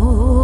Oh.